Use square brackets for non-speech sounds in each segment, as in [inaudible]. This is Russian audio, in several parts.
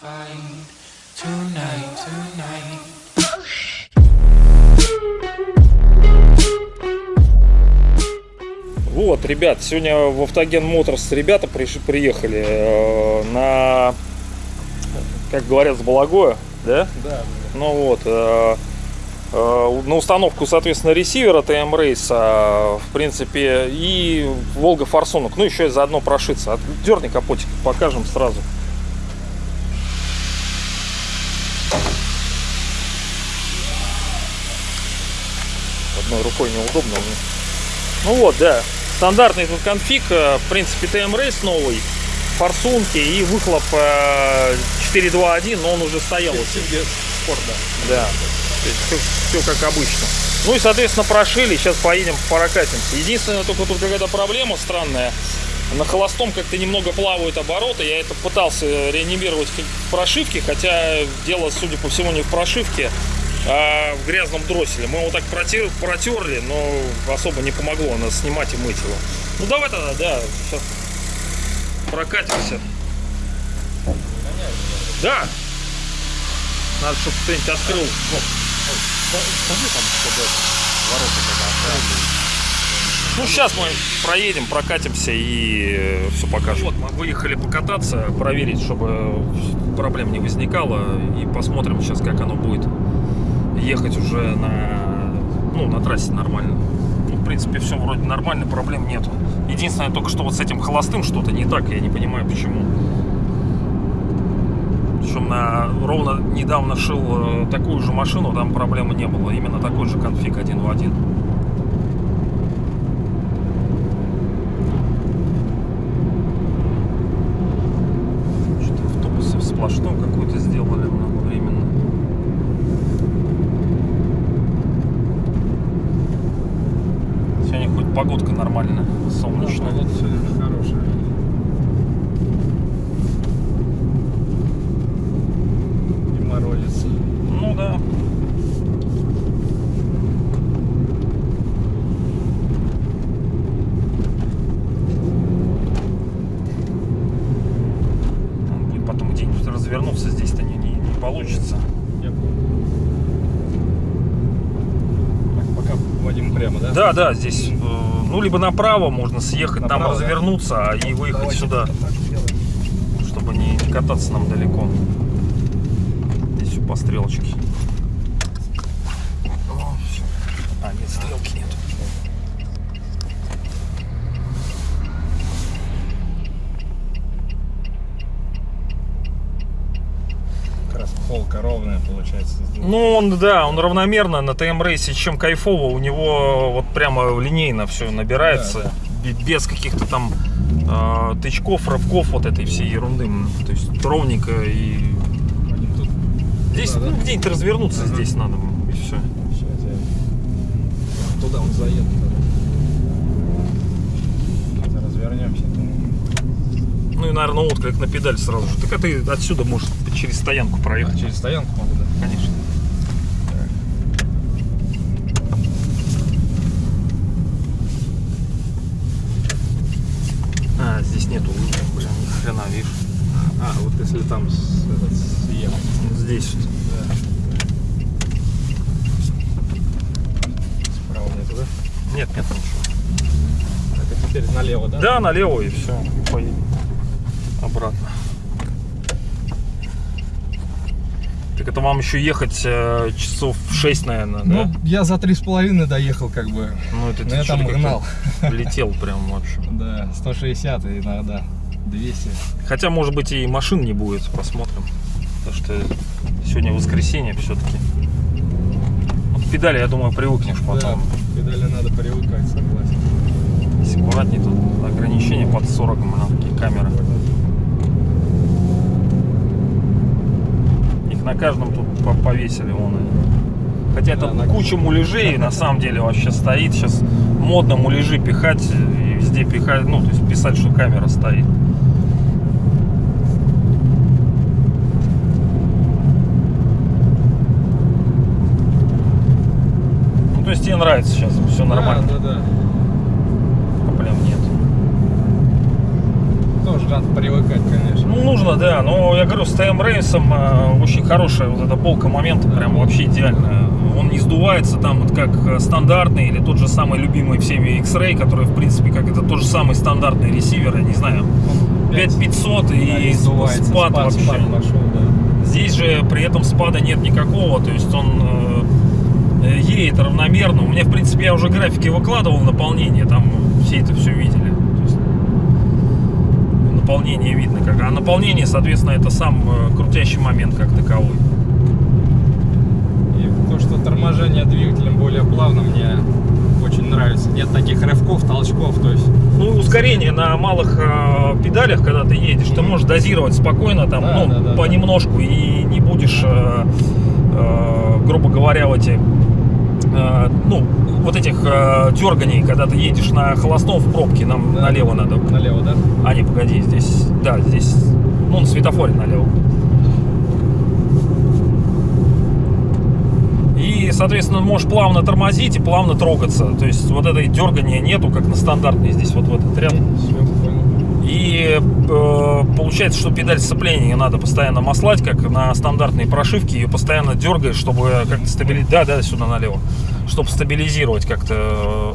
find tonight, tonight. Вот, ребят, сегодня в Автоген Моторс ребята приш- приехали э, на, как говорят, с Балагоя, да? Да, Ну вот, э, э, на установку, соответственно, ресивера ТМ Рейса, в принципе, и Волга Форсунок. Ну, еще и заодно прошиться. Дерни капотик, покажем сразу. Одной рукой неудобно. Ну вот, да. Стандартный тут конфиг, э, в принципе, ТМ Рейс новый, форсунки и выхлоп э, 4.2.1, но он уже стоял. спорт, да. да. Есть все, как обычно. Ну и, соответственно, прошили. Сейчас поедем прокатимся. Единственное, только тут какая-то проблема странная. На холостом как-то немного плавают обороты. Я это пытался реанимировать в прошивке, хотя дело, судя по всему, не в прошивке, а в грязном дросселе. Мы его так протер- протерли, но особо не помогло. Надо снимать и мыть его. Ну давай тогда, да, сейчас прокатимся. Да. Надо, чтобы кто-нибудь открыл. Ну, сейчас мы проедем, прокатимся и все покажем. Вот, мы выехали покататься, проверить, чтобы проблем не возникало. И посмотрим сейчас, как оно будет ехать уже на, ну, на трассе нормально. Ну, в принципе, все вроде нормально, проблем нету. Единственное, только что вот с этим холостым что-то не так, я не понимаю, почему. Причем на, ровно недавно шил э, такую же машину, там проблемы не было. Именно такой же конфиг один в один. Что-то автобусы сплошном какую-то сделали временно. Сегодня хоть погодка нормальная, солнечная. Погода сегодня хорошая. И морозец. Ну да. Надо будет потом где-нибудь развернуться, здесь-то не, не, не получится. Я понял. Так, пока Вадим прямо, да? Да, да, здесь, э, ну, либо направо можно съехать, там Направо, да? развернуться, а и выехать Давайте сюда, чтобы не, не кататься нам далеко. Здесь все по стрелочке. О. А, нет, стрелки нет. Как раз полка ровная получается. Ну, он, да, он равномерно на ТМ рейсе, чем кайфово, у него вот прямо линейно все набирается, бе- без каких-то там э, тычков, рывков, вот этой всей ерунды. То есть ровненько и тут. здесь Да, да. ну, где-нибудь развернуться Ага. здесь надо и все. Сейчас я... Туда он заедет. Развернемся. Ну и, наверное, отклик на педаль сразу же. Так а ты отсюда можешь через стоянку А, проехать. через стоянку могу, да? Конечно. А, здесь нету лыжи, блин, ни хрена, видишь. А, вот если там съехать. Здесь. Да. Справа нету, да? Нет, нет ничего. Так, а теперь налево, да? Да, налево и все. И поедем обратно. Так это вам еще ехать э, часов 6, наверное, Ну, да? я за три с половиной доехал, как бы. Ну, это ты я там гнал. [laughs] Летел прям вообще. Да, 160 и иногда 200. Хотя, может быть, и машин не будет, посмотрим. Потому что сегодня воскресенье все-таки. Вот педали, я думаю, привыкнешь потом. Да, педали надо привыкать, согласен. Аккуратнее, тут ограничения под 40, на такие камеры. Их на каждом тут по- повесили вон они. Хотя Да, это на- куча муляжей на самом деле вообще стоит. Сейчас модно муляжи пихать и везде пихать, ну, то есть писать, что камера стоит. Ну, то есть тебе нравится сейчас, все нормально, Да, да, да. проблем нет. Тоже надо привыкать, конечно. Ну, нужно, да, но я говорю, с ТМ Рейсом э, очень хорошая вот эта полка момента, прям вообще идеальная. Он не сдувается там вот как э, стандартный или тот же самый любимый всеми X-Ray, который, в принципе, как это тот же самый стандартный ресивер, я не знаю, 5500 и сдувается, спад, вообще. спад пошел, да. Здесь же при этом спада нет никакого, то есть он э, э, едет равномерно. У меня, в принципе, я уже графики выкладывал наполнение, там все это все видели. Наполнение видно как. А наполнение, соответственно, это сам э, крутящий момент как таковой. И то, что торможение двигателем более плавно, мне очень нравится. Нет таких рывков, толчков, то есть Ну, ускорение на малых э, педалях, когда ты едешь, ты можешь дозировать спокойно, там, Да, ну, да, да, понемножку, и не будешь, э, э, грубо говоря, в эти, э, ну, вот этих э, дерганий, когда ты едешь на холостом в пробке, нам Да. налево надо. налево, да? А, не, погоди, здесь, да, здесь, ну, на светофоре налево. И, соответственно, можешь плавно тормозить и плавно трогаться. То есть вот этой дергания нету, как на стандартной здесь, вот в этот ряд. И э, получается, что педаль сцепления надо постоянно маслать, как на стандартной прошивке, ее постоянно дергаешь, чтобы как-то стабилизировать. Да, да, сюда налево. Чтобы стабилизировать как-то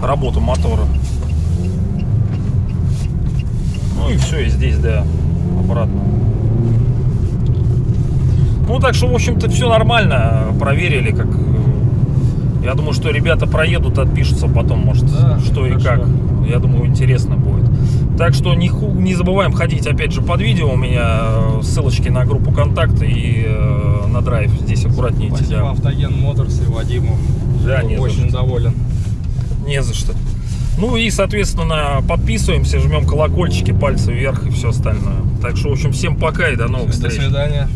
э, работу мотора. Ну и все, и здесь, да, обратно. Ну так что, в общем-то, все нормально. Проверили, как. э, Я думаю, что ребята проедут, отпишутся потом, может, Да, что и хорошо. как. Я думаю, интересно будет. Так что не, ху- не забываем ходить, опять же, под видео у меня э, ссылочки на группу контакта и э, на драйв. Здесь аккуратнее Спасибо да. Автоген Моторс и Вадиму. Да, не очень доволен. Не за что. Ну и, соответственно, подписываемся, жмем колокольчики, пальцы вверх и все остальное. Так что, в общем, всем пока и до новых До встреч. свидания.